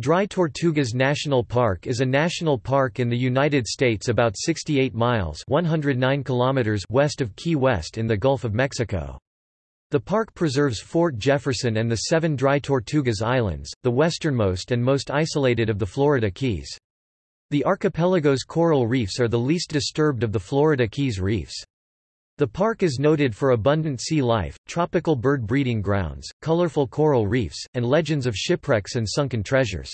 Dry Tortugas National Park is a national park in the United States about 68 miles 109 kilometers west of Key West in the Gulf of Mexico. The park preserves Fort Jefferson and the seven Dry Tortugas Islands, the westernmost and most isolated of the Florida Keys. The archipelago's coral reefs are the least disturbed of the Florida Keys reefs. The park is noted for abundant sea life, tropical bird breeding grounds, colorful coral reefs, and legends of shipwrecks and sunken treasures.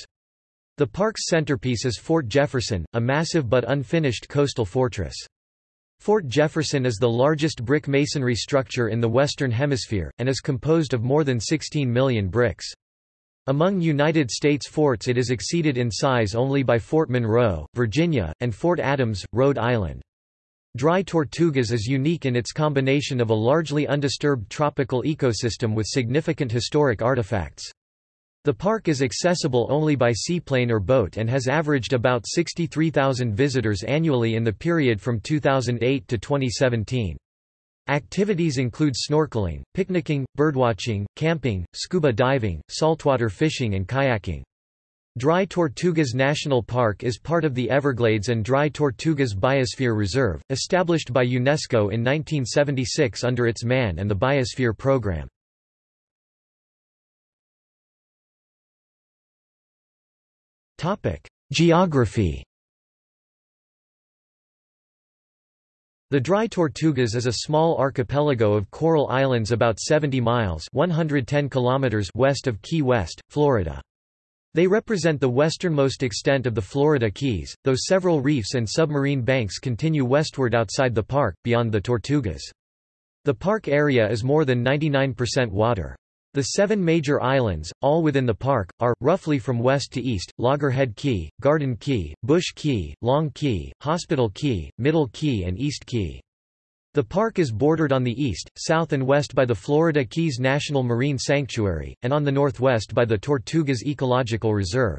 The park's centerpiece is Fort Jefferson, a massive but unfinished coastal fortress. Fort Jefferson is the largest brick masonry structure in the Western Hemisphere, and is composed of more than 16 million bricks. Among United States forts it is exceeded in size only by Fort Monroe, Virginia, and Fort Adams, Rhode Island. Dry Tortugas is unique in its combination of a largely undisturbed tropical ecosystem with significant historic artifacts. The park is accessible only by seaplane or boat and has averaged about 63,000 visitors annually in the period from 2008 to 2017. Activities include snorkeling, picnicking, birdwatching, camping, scuba diving, saltwater fishing and kayaking. Dry Tortugas National Park is part of the Everglades and Dry Tortugas Biosphere Reserve, established by UNESCO in 1976 under its MAN and the Biosphere Program. Geography The Dry Tortugas is a small archipelago of coral islands about 70 miles 110 kilometers west of Key West, Florida. They represent the westernmost extent of the Florida Keys, though several reefs and submarine banks continue westward outside the park, beyond the Tortugas. The park area is more than 99% water. The seven major islands, all within the park, are, roughly from west to east, Loggerhead Key, Garden Key, Bush Key, Long Key, Hospital Key, Middle Key and East Key. The park is bordered on the east, south and west by the Florida Keys National Marine Sanctuary, and on the northwest by the Tortugas Ecological Reserve.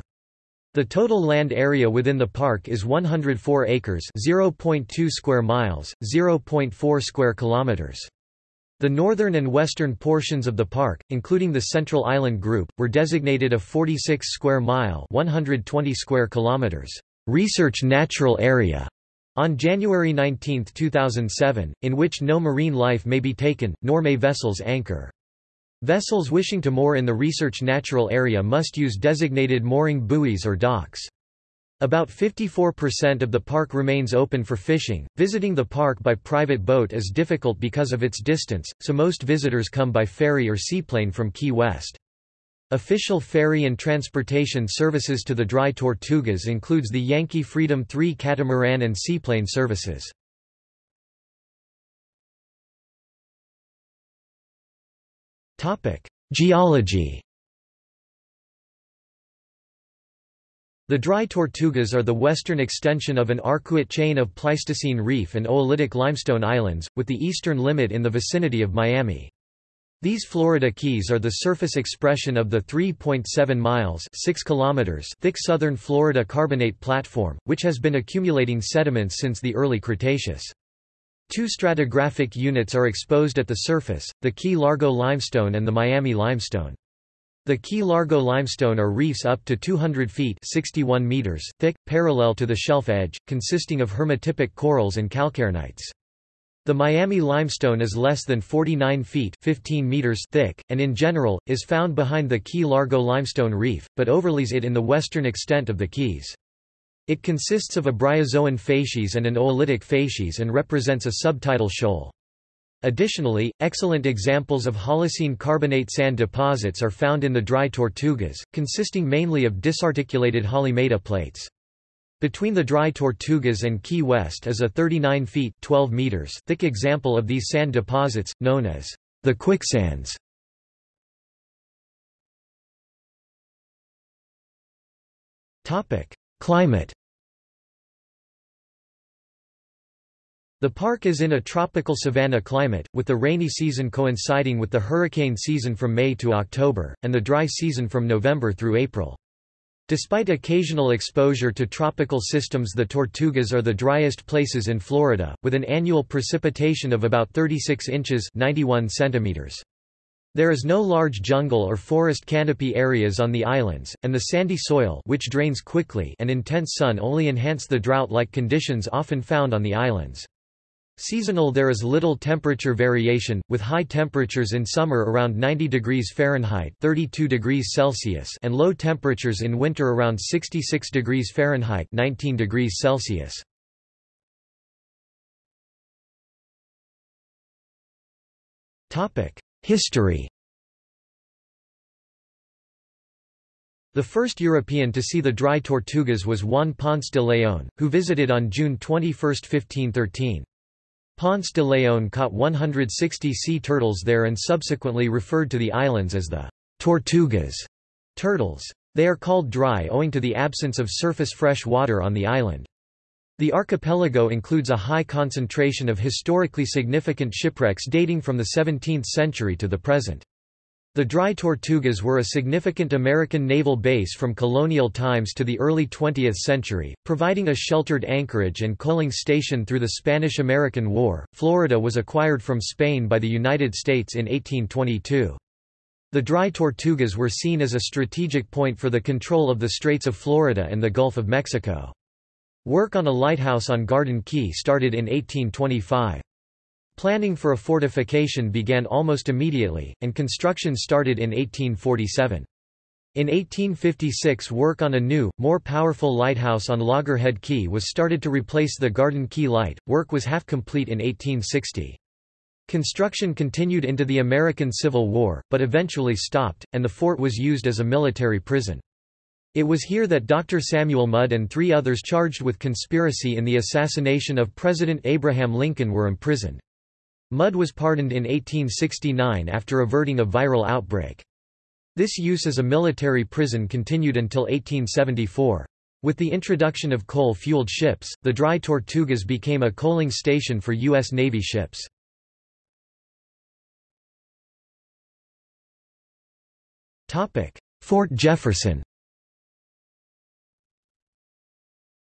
The total land area within the park is 104 acres, 0.2 square miles, 0.4 square kilometers. The northern and western portions of the park, including the Central Island Group, were designated a 46 square mile, 120 square kilometers research natural area on January 19, 2007, in which no marine life may be taken, nor may vessels anchor. Vessels wishing to moor in the research natural area must use designated mooring buoys or docks. About 54% of the park remains open for fishing. Visiting the park by private boat is difficult because of its distance, so most visitors come by ferry or seaplane from Key West. Official ferry and transportation services to the Dry Tortugas includes the Yankee Freedom 3 catamaran and seaplane services. Geology The Dry Tortugas are the western extension of an arcuate chain of Pleistocene reef and oolitic limestone islands, with the eastern limit in the vicinity of Miami. These Florida Keys are the surface expression of the 3.7 miles 6 kilometers thick southern Florida carbonate platform, which has been accumulating sediments since the early Cretaceous. Two stratigraphic units are exposed at the surface, the Key Largo limestone and the Miami limestone. The Key Largo limestone are reefs up to 200 feet 61 meters thick, parallel to the shelf edge, consisting of hermatypic corals and calcarenites. The Miami limestone is less than 49 feet 15 meters thick, and in general, is found behind the Key Largo limestone reef, but overlays it in the western extent of the Keys. It consists of a bryozoan facies and an oolitic facies and represents a subtidal shoal. Additionally, excellent examples of Holocene carbonate sand deposits are found in the dry Tortugas, consisting mainly of disarticulated Halimeda plates. Between the dry Tortugas and Key West is a 39 feet 12 meters thick example of these sand deposits, known as the quicksands. Climate The park is in a tropical savanna climate, with the rainy season coinciding with the hurricane season from May to October, and the dry season from November through April. Despite occasional exposure to tropical systems the Tortugas are the driest places in Florida, with an annual precipitation of about 36 inches 91 centimeters. There is no large jungle or forest canopy areas on the islands, and the sandy soil which drains quickly and intense sun only enhance the drought-like conditions often found on the islands. Seasonal there is little temperature variation, with high temperatures in summer around 90 degrees Fahrenheit 32 degrees Celsius and low temperatures in winter around 66 degrees Fahrenheit 19 degrees Celsius. History The first European to see the dry Tortugas was Juan Ponce de León, who visited on June 21, 1513. Ponce de León caught 160 sea turtles there and subsequently referred to the islands as the Tortugas turtles. They are called dry owing to the absence of surface fresh water on the island. The archipelago includes a high concentration of historically significant shipwrecks dating from the 17th century to the present. The Dry Tortugas were a significant American naval base from colonial times to the early 20th century, providing a sheltered anchorage and coaling station through the Spanish–American War. Florida was acquired from Spain by the United States in 1822. The Dry Tortugas were seen as a strategic point for the control of the Straits of Florida and the Gulf of Mexico. Work on a lighthouse on Garden Key started in 1825. Planning for a fortification began almost immediately, and construction started in 1847. In 1856 work on a new, more powerful lighthouse on Loggerhead Key was started to replace the Garden Key Light. Work was half complete in 1860. Construction continued into the American Civil War, but eventually stopped, and the fort was used as a military prison. It was here that Dr. Samuel Mudd and three others charged with conspiracy in the assassination of President Abraham Lincoln were imprisoned. Mudd was pardoned in 1869 after averting a viral outbreak. This use as a military prison continued until 1874. With the introduction of coal-fueled ships, the Dry Tortugas became a coaling station for U.S. Navy ships. Fort Jefferson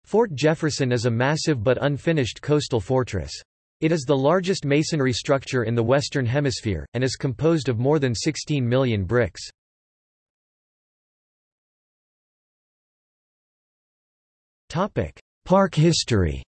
Fort Jefferson is a massive but unfinished coastal fortress. It is the largest masonry structure in the Western Hemisphere, and is composed of more than 16 million bricks. Park history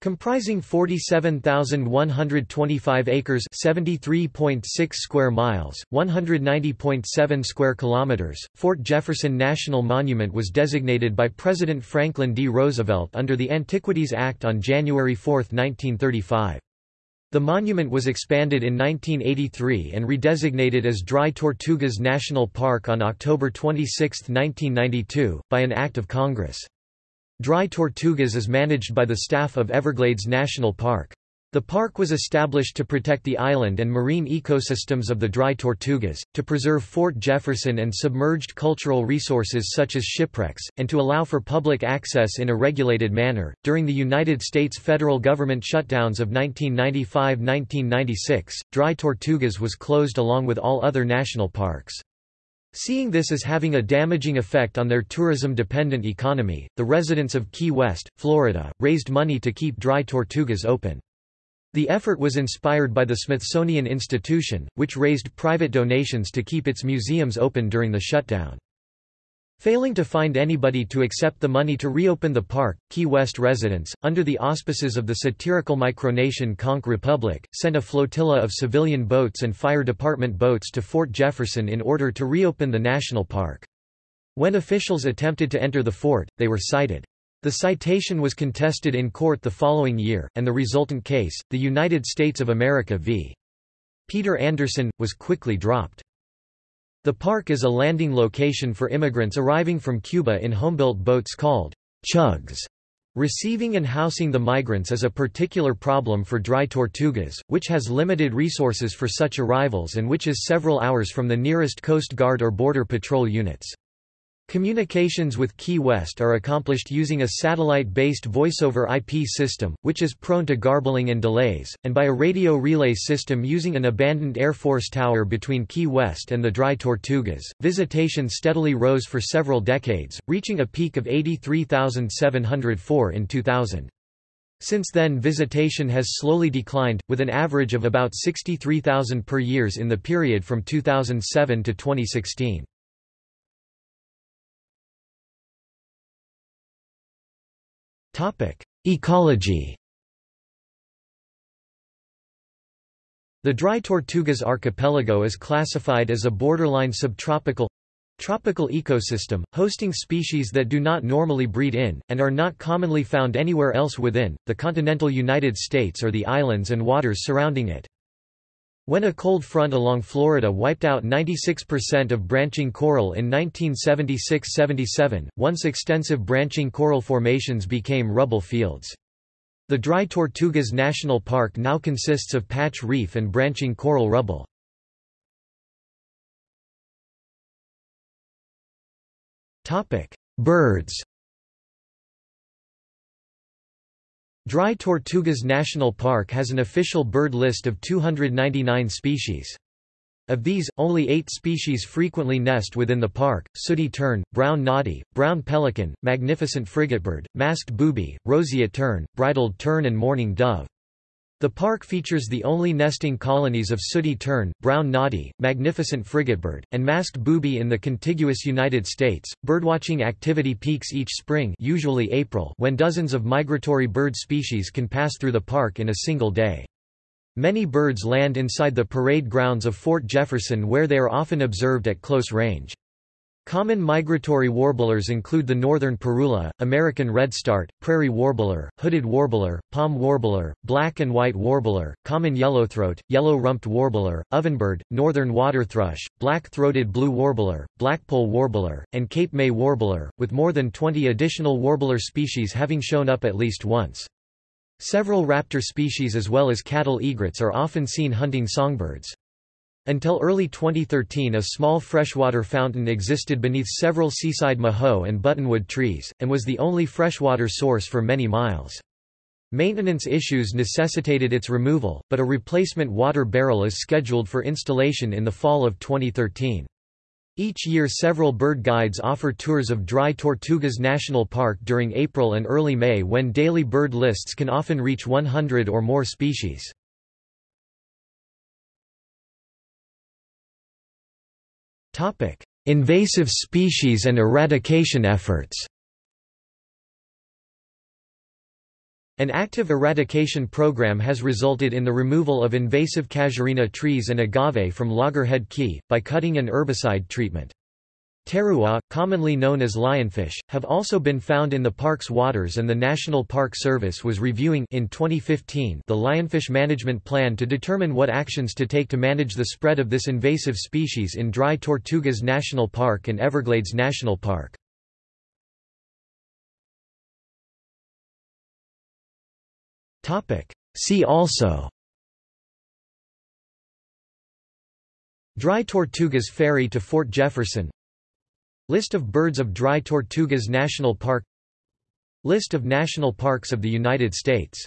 Comprising 47,125 acres 73.6 square miles, 190.7 square kilometers, Fort Jefferson National Monument was designated by President Franklin D. Roosevelt under the Antiquities Act on January 4, 1935. The monument was expanded in 1983 and redesignated as Dry Tortugas National Park on October 26, 1992, by an act of Congress. Dry Tortugas is managed by the staff of Everglades National Park. The park was established to protect the island and marine ecosystems of the Dry Tortugas, to preserve Fort Jefferson and submerged cultural resources such as shipwrecks, and to allow for public access in a regulated manner. During the United States federal government shutdowns of 1995–1996, Dry Tortugas was closed along with all other national parks. Seeing this as having a damaging effect on their tourism-dependent economy, the residents of Key West, Florida, raised money to keep dry tortugas open. The effort was inspired by the Smithsonian Institution, which raised private donations to keep its museums open during the shutdown. Failing to find anybody to accept the money to reopen the park, Key West residents, under the auspices of the satirical micronation Conch Republic, sent a flotilla of civilian boats and fire department boats to Fort Jefferson in order to reopen the national park. When officials attempted to enter the fort, they were cited. The citation was contested in court the following year, and the resultant case, the United States of America v. Peter Anderson, was quickly dropped. The park is a landing location for immigrants arriving from Cuba in homebuilt boats called chugs. Receiving and housing the migrants is a particular problem for Dry Tortugas, which has limited resources for such arrivals and which is several hours from the nearest Coast Guard or Border Patrol units. Communications with Key West are accomplished using a satellite-based voice-over IP system, which is prone to garbling and delays, and by a radio relay system using an abandoned Air Force tower between Key West and the Dry Tortugas. Visitation steadily rose for several decades, reaching a peak of 83,704 in 2000. Since then visitation has slowly declined, with an average of about 63,000 per years in the period from 2007 to 2016. Ecology The Dry Tortugas archipelago is classified as a borderline subtropical tropical ecosystem, hosting species that do not normally breed in, and are not commonly found anywhere else within, the continental United States or the islands and waters surrounding it. When a cold front along Florida wiped out 96% of branching coral in 1976–77, once extensive branching coral formations became rubble fields. The Dry Tortugas National Park now consists of patch reef and branching coral rubble. Birds Dry Tortugas National Park has an official bird list of 299 species. Of these, only eight species frequently nest within the park, sooty tern, brown noddy, brown pelican, magnificent frigatebird, masked booby, roseate tern, bridled tern and mourning dove. The park features the only nesting colonies of sooty tern, brown noddy, magnificent frigatebird, and masked booby in the contiguous United States. Birdwatching activity peaks each spring, usually April, when dozens of migratory bird species can pass through the park in a single day. Many birds land inside the parade grounds of Fort Jefferson where they are often observed at close range. Common migratory warblers include the northern parula, American redstart, prairie warbler, hooded warbler, palm warbler, black and white warbler, common yellowthroat, yellow-rumped warbler, ovenbird, northern waterthrush, black-throated blue warbler, blackpoll warbler, and Cape May warbler, with more than 20 additional warbler species having shown up at least once. Several raptor species as well as cattle egrets are often seen hunting songbirds. Until early 2013 a small freshwater fountain existed beneath several seaside mahoe and buttonwood trees, and was the only freshwater source for many miles. Maintenance issues necessitated its removal, but a replacement water barrel is scheduled for installation in the fall of 2013. Each year several bird guides offer tours of Dry Tortugas National Park during April and early May when daily bird lists can often reach 100 or more species. Invasive species and eradication efforts An active eradication program has resulted in the removal of invasive casuarina trees and agave from Loggerhead Key, by cutting and herbicide treatment. Pterois, commonly known as lionfish, have also been found in the park's waters and the National Park Service was reviewing in 2015 the lionfish management plan to determine what actions to take to manage the spread of this invasive species in Dry Tortugas National Park and Everglades National Park. See also Dry Tortugas Ferry to Fort Jefferson List of birds of Dry Tortugas National Park List of national parks of the United States